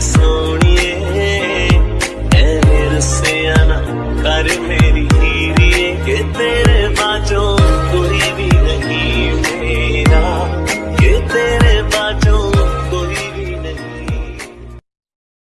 ਸੋਣੀਏ ਐ ਮੇਰੇ ਸਿਆਣਾ ਕਰ ਮੇ